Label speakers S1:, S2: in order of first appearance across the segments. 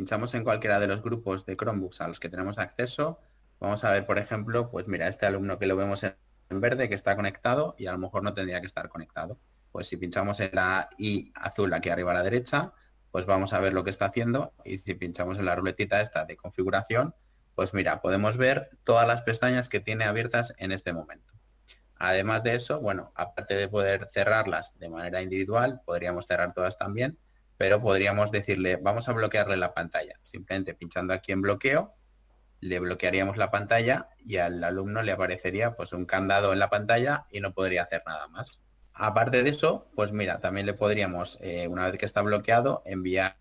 S1: pinchamos en cualquiera de los grupos de Chromebooks a los que tenemos acceso, vamos a ver, por ejemplo, pues mira, este alumno que lo vemos en verde que está conectado y a lo mejor no tendría que estar conectado. Pues si pinchamos en la I azul aquí arriba a la derecha, pues vamos a ver lo que está haciendo y si pinchamos en la ruletita esta de configuración, pues mira, podemos ver todas las pestañas que tiene abiertas en este momento. Además de eso, bueno, aparte de poder cerrarlas de manera individual, podríamos cerrar todas también, pero podríamos decirle, vamos a bloquearle la pantalla. Simplemente pinchando aquí en bloqueo, le bloquearíamos la pantalla y al alumno le aparecería pues un candado en la pantalla y no podría hacer nada más. Aparte de eso, pues mira, también le podríamos, eh, una vez que está bloqueado, enviar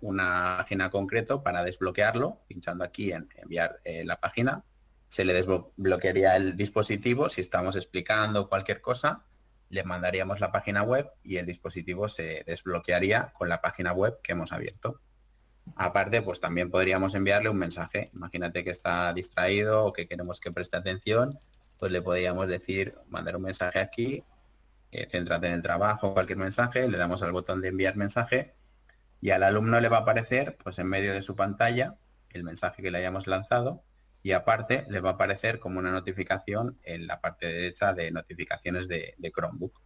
S1: una página concreto para desbloquearlo, pinchando aquí en enviar eh, la página, se le desbloquearía el dispositivo, si estamos explicando cualquier cosa, le mandaríamos la página web y el dispositivo se desbloquearía con la página web que hemos abierto. Aparte, pues también podríamos enviarle un mensaje. Imagínate que está distraído o que queremos que preste atención, pues le podríamos decir, mandar un mensaje aquí, eh, céntrate en el trabajo, cualquier mensaje, le damos al botón de enviar mensaje y al alumno le va a aparecer, pues en medio de su pantalla, el mensaje que le hayamos lanzado y aparte le va a aparecer como una notificación en la parte derecha de notificaciones de, de Chromebook.